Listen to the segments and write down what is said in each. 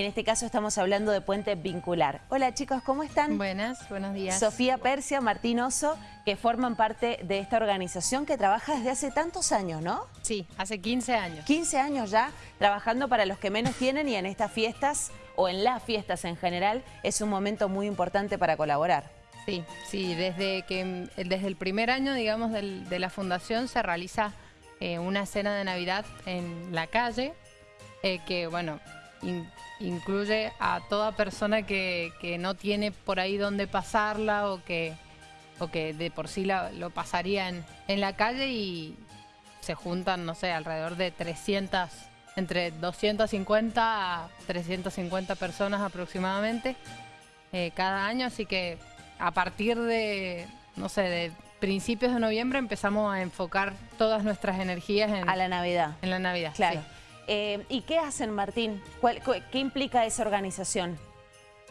en este caso estamos hablando de Puente Vincular. Hola chicos, ¿cómo están? Buenas, buenos días. Sofía Persia, Martín Oso, que forman parte de esta organización que trabaja desde hace tantos años, ¿no? Sí, hace 15 años. 15 años ya trabajando para los que menos tienen y en estas fiestas o en las fiestas en general es un momento muy importante para colaborar. Sí, sí, desde, que, desde el primer año, digamos, de la fundación se realiza eh, una cena de Navidad en la calle, eh, que, bueno, incluye a toda persona que, no tiene por ahí donde pasarla o que, o que de por sí lo pasaría en, en la calle y se juntan, no sé, alrededor de 300, entre 250 a 350 personas aproximadamente eh, cada año, así que a partir de, no sé, de principios de noviembre empezamos a enfocar todas nuestras energías en... A la Navidad. En la Navidad, Claro. Eh, ¿Y qué hacen, Martín? ¿Qué implica esa organización?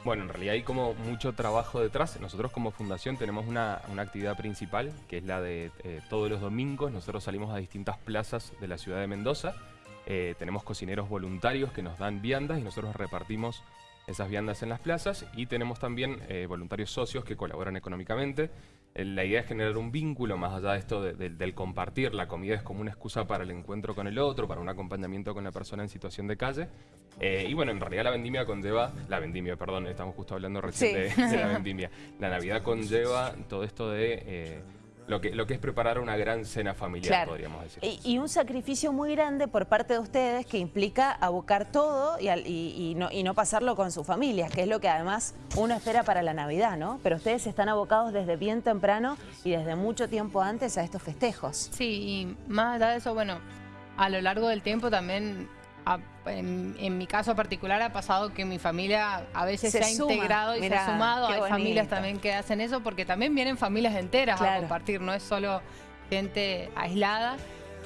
Bueno, en realidad hay como mucho trabajo detrás. Nosotros como fundación tenemos una, actividad principal, que es la de eh, todos los domingos. Nosotros salimos a distintas plazas de la ciudad de Mendoza. Eh, tenemos cocineros voluntarios que nos dan viandas y nosotros repartimos esas viandas en las plazas y tenemos también voluntarios socios que colaboran económicamente. La idea es generar un vínculo más allá de esto del compartir. La comida es como una excusa para el encuentro con el otro, para un acompañamiento con la persona en situación de calle. Eh, y bueno, en realidad la vendimia conlleva, la vendimia, perdón, estamos justo hablando recién de, la vendimia. La Navidad conlleva todo esto de... Eh, lo que, lo que es preparar una gran cena familiar, podríamos decir. Y, un sacrificio muy grande por parte de ustedes que implica abocar todo y, no, y no pasarlo con sus familias, que es lo que además uno espera para la Navidad, ¿no? Pero ustedes están abocados desde bien temprano y desde mucho tiempo antes a estos festejos. Sí, y más allá de eso, bueno, a lo largo del tiempo también en, mi caso particular ha pasado que mi familia a veces se, ha integrado y se ha sumado. Hay familias también que hacen eso porque también vienen familias enteras a compartir, no es solo gente aislada.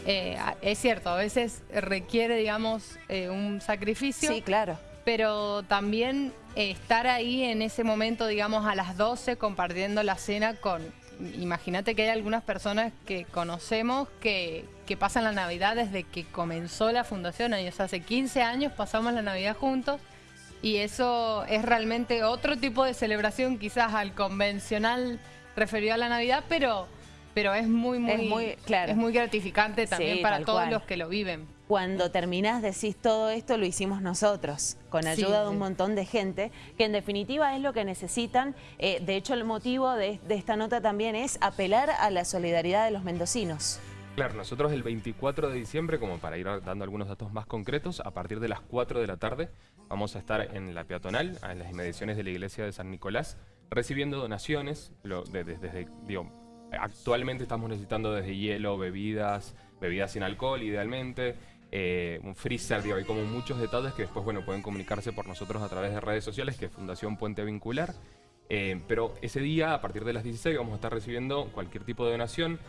Eh, es cierto, a veces requiere, digamos, eh, un sacrificio. Sí, claro. Pero también estar ahí en ese momento, digamos, a las 12 compartiendo la cena con imagínate que hay algunas personas que conocemos que, pasan la Navidad desde que comenzó la fundación. Ellos hace 15 años pasamos la Navidad juntos y eso es realmente otro tipo de celebración quizás al convencional referido a la Navidad, pero, pero es muy, muy, es muy, claro. es muy gratificante también para todos los que lo viven cuando terminás decís todo esto lo hicimos nosotros, con ayuda de un montón de gente, que en definitiva es lo que necesitan. Eh, de hecho, el motivo de, esta nota también es apelar a la solidaridad de los mendocinos. Claro, nosotros el 24 de diciembre, como para ir dando algunos datos más concretos, a partir de las 4 de la tarde vamos a estar en la peatonal, en las inmediaciones de la iglesia de San Nicolás, recibiendo donaciones, desde, actualmente estamos necesitando desde hielo, bebidas, bebidas sin alcohol idealmente, eh, un freezer, digo, hay como muchos detalles que después, bueno, pueden comunicarse por nosotros a través de redes sociales, que es Fundación Puente Vincular. Eh, pero ese día, a partir de las 16, vamos a estar recibiendo cualquier tipo de donación,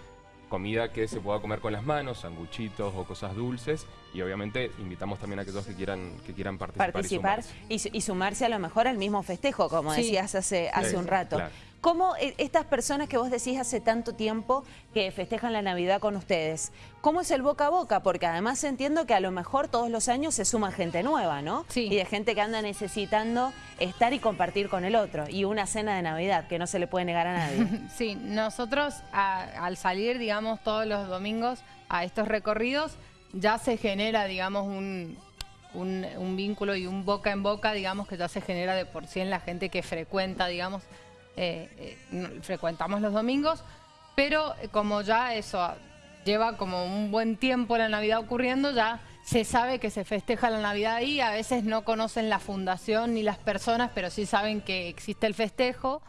comida que se pueda comer con las manos, sanguchitos o cosas dulces y obviamente invitamos también a aquellos que quieran que quieran participar, participar y, sumarse. a lo mejor al mismo festejo, como decías hace, hace un rato. ¿Cómo eh, estas personas que vos decís hace tanto tiempo que festejan la Navidad con ustedes, cómo es el boca a boca? Porque además entiendo que a lo mejor todos los años se suma gente nueva, ¿no? Sí. Y de gente que anda necesitando estar y compartir con el otro. Y una cena de Navidad que no se le puede negar a nadie. sí, nosotros al salir, digamos, todos los domingos a estos recorridos, ya se genera, digamos, un, un, vínculo y un boca en boca, digamos, que ya se genera de por sí en la gente que frecuenta, digamos, frecuentamos los domingos, pero eh, como ya eso lleva como un buen tiempo la Navidad ocurriendo, ya se sabe que se festeja la Navidad ahí, a veces no conocen la fundación ni las personas, pero sí saben que existe el festejo,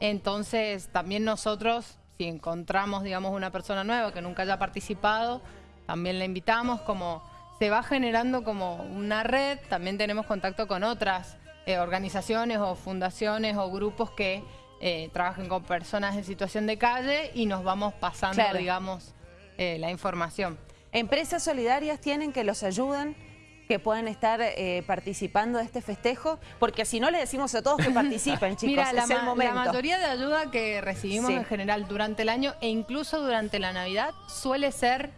entonces también nosotros, si encontramos, digamos, una persona nueva que nunca haya participado, también la invitamos, como se va generando como una red, también tenemos contacto con otras organizaciones o fundaciones o grupos que eh, trabajen con personas en situación de calle y nos vamos pasando, digamos, eh, la información. ¿Empresas solidarias tienen que los ayuden? que puedan estar eh, participando de este festejo? Porque si no le decimos a todos que participen, chicos, Mira, la, el momento. la mayoría de ayuda que recibimos en general durante el año e incluso durante la Navidad suele ser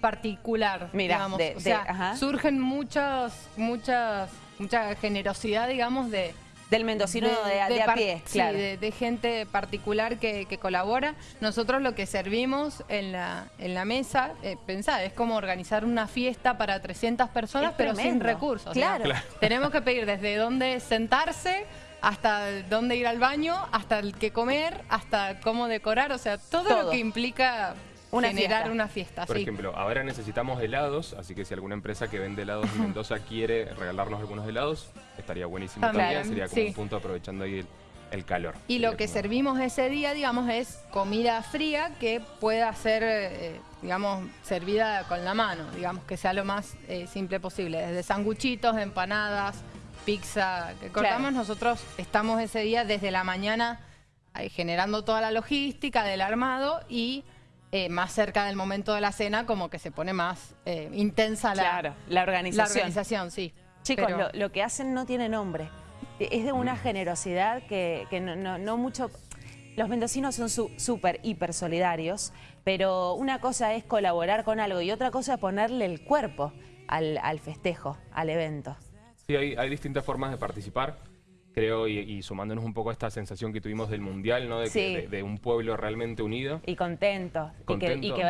particular, Mira, digamos. o sea, surgen muchos, muchas mucha generosidad, digamos, de, del mendocino de, a pie, claro. de, gente particular que, colabora. Nosotros lo que servimos en la, en la mesa, eh, pensá, es como organizar una fiesta para 300 personas, pero sin recursos. Claro. Tenemos que pedir desde dónde sentarse, hasta dónde ir al baño, hasta el que comer, hasta cómo decorar, o sea, todo. lo que implica una generar una fiesta. Por ejemplo, ahora necesitamos helados, así que si alguna empresa que vende helados en Mendoza quiere regalarnos algunos helados, estaría buenísimo también, sería como un punto aprovechando ahí el, calor. Y lo que servimos ese día, digamos, es comida fría que pueda ser, eh, digamos, servida con la mano, digamos, que sea lo más eh, simple posible, desde sanguchitos, empanadas, pizza que cortamos, nosotros estamos ese día desde la mañana eh, generando toda la logística del armado y eh, más cerca del momento de la cena, como que se pone más eh, intensa la, la organización. La organización, sí. Chicos, lo, que hacen no tiene nombre. Es de una generosidad que, no, mucho... Los mendocinos son súper, hiper solidarios, pero una cosa es colaborar con algo y otra cosa es ponerle el cuerpo al, festejo, al evento. Sí, hay distintas formas de participar creo, y, sumándonos un poco a esta sensación que tuvimos del Mundial, ¿no? De, de, un pueblo realmente unido. Y contento,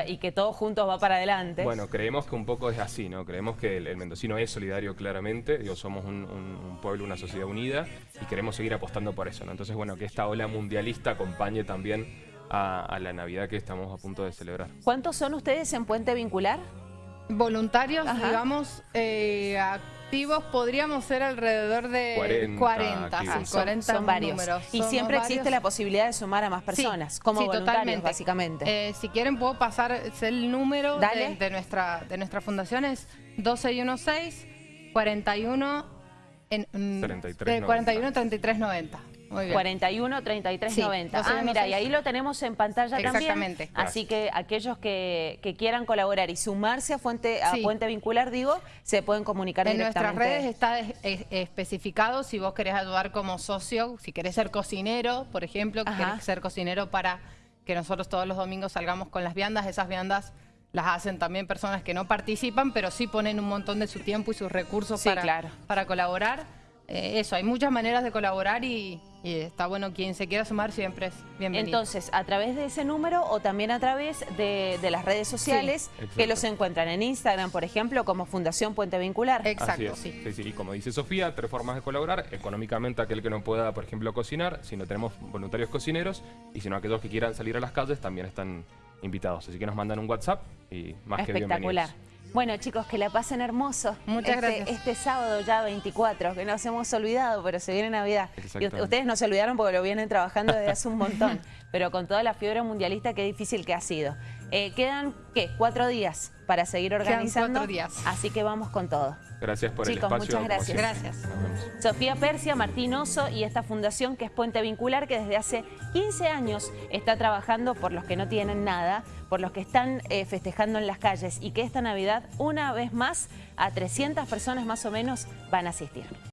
Y, que, todos juntos va para adelante. Bueno, creemos que un poco es así, ¿no? Creemos que el, mendocino es solidario claramente, digo, somos un, pueblo, una sociedad unida y queremos seguir apostando por eso, ¿no? Entonces, bueno, que esta ola mundialista acompañe también a, la Navidad que estamos a punto de celebrar. ¿Cuántos son ustedes en Puente Vincular? Voluntarios, digamos, eh, activos podríamos ser alrededor de 40, sí, 40 son, varios. Y siempre existe la posibilidad de sumar a más personas, como voluntarios, básicamente. Eh, si quieren puedo pasar el número de, nuestra, de nuestra fundación, es 1216 41 en, 33, 41 33 90. 41 33 90. Ah, mira, y ahí lo tenemos en pantalla Exactamente. también. Así que aquellos que, quieran colaborar y sumarse a Fuente, a Fuente Vincular, digo, se pueden comunicar en directamente. En nuestras redes está especificado si vos querés ayudar como socio, si querés ser cocinero, por ejemplo, que querés ser cocinero para que nosotros todos los domingos salgamos con las viandas, esas viandas las hacen también personas que no participan, pero sí ponen un montón de su tiempo y sus recursos para, para colaborar. Eh, eso, hay muchas maneras de colaborar y, está bueno, quien se quiera sumar siempre es bienvenido. Entonces, a través de ese número o también a través de, las redes sociales que los encuentran en Instagram, por ejemplo, como Fundación Puente Vincular. Exacto, sí. sí. Y como dice Sofía, tres formas de colaborar. Económicamente aquel que no pueda, por ejemplo, cocinar, si no tenemos voluntarios cocineros, y si no aquellos que quieran salir a las calles también están invitados. Así que nos mandan un WhatsApp y más que bienvenidos. Bueno, chicos, que la pasen hermoso. Muchas este, gracias. Este sábado ya 24, que nos hemos olvidado, pero se viene Navidad. Y ustedes no se olvidaron porque lo vienen trabajando desde hace un montón. pero con toda la fiebre mundialista, qué difícil que ha sido. Eh, quedan, ¿qué? Cuatro días para seguir organizando. cuatro días. Así que vamos con todo. Gracias por el espacio. muchas gracias. Gracias. Sofía Persia, Martín Oso y esta fundación que es Puente Vincular, que desde hace 15 años está trabajando por los que no tienen nada, por los que están eh, festejando en las calles y que esta Navidad, una vez más, a 300 personas más o menos van a asistir.